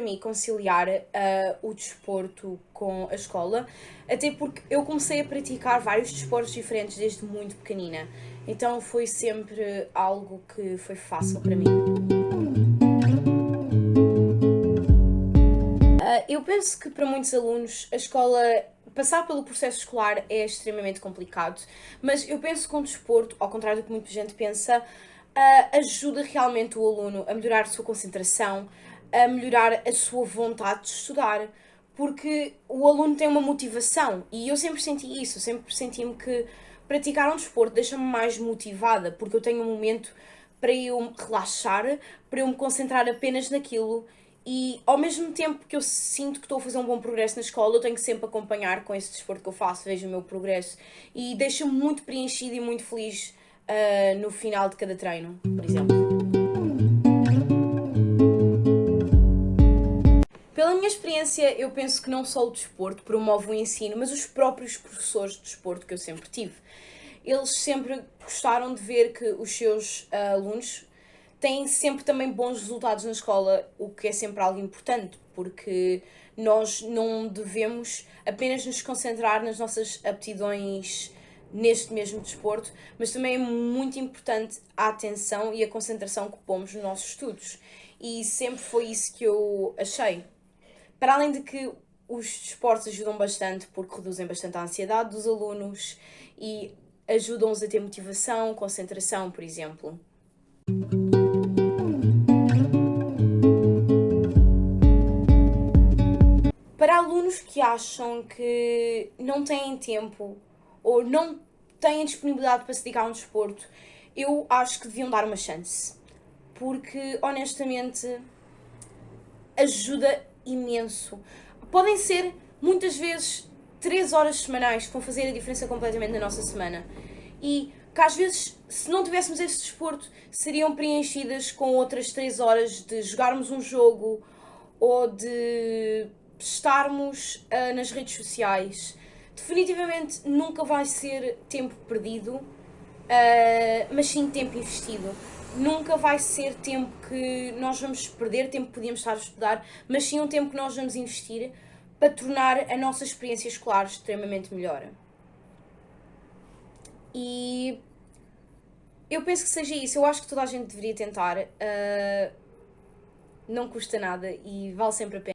mim conciliar uh, o desporto com a escola, até porque eu comecei a praticar vários desportos diferentes desde muito pequenina. Então foi sempre algo que foi fácil para mim. Uh, eu penso que para muitos alunos a escola passar pelo processo escolar é extremamente complicado, mas eu penso que o desporto, ao contrário do que muita gente pensa, uh, ajuda realmente o aluno a melhorar a sua concentração, a melhorar a sua vontade de estudar, porque o aluno tem uma motivação e eu sempre senti isso, sempre senti-me que praticar um desporto deixa-me mais motivada, porque eu tenho um momento para eu relaxar, para eu me concentrar apenas naquilo e ao mesmo tempo que eu sinto que estou a fazer um bom progresso na escola, eu tenho que sempre acompanhar com esse desporto que eu faço, vejo o meu progresso e deixa-me muito preenchida e muito feliz uh, no final de cada treino, por exemplo. Pela minha experiência, eu penso que não só o desporto promove o ensino, mas os próprios professores de desporto que eu sempre tive. Eles sempre gostaram de ver que os seus uh, alunos têm sempre também bons resultados na escola, o que é sempre algo importante, porque nós não devemos apenas nos concentrar nas nossas aptidões neste mesmo desporto, mas também é muito importante a atenção e a concentração que pomos nos nossos estudos. E sempre foi isso que eu achei. Para além de que os desportos ajudam bastante porque reduzem bastante a ansiedade dos alunos e ajudam-os a ter motivação, concentração, por exemplo. Para alunos que acham que não têm tempo ou não têm disponibilidade para se dedicar a um desporto, eu acho que deviam dar uma chance. Porque, honestamente, ajuda imenso. Podem ser, muitas vezes, 3 horas semanais que vão fazer a diferença completamente na nossa semana. E que às vezes, se não tivéssemos esse desporto, seriam preenchidas com outras 3 horas de jogarmos um jogo ou de estarmos uh, nas redes sociais definitivamente nunca vai ser tempo perdido, uh, mas sim tempo investido. Nunca vai ser tempo que nós vamos perder, tempo que podíamos estar a estudar, mas sim um tempo que nós vamos investir para tornar a nossa experiência escolar extremamente melhor. E eu penso que seja isso. Eu acho que toda a gente deveria tentar. Uh, não custa nada e vale sempre a pena.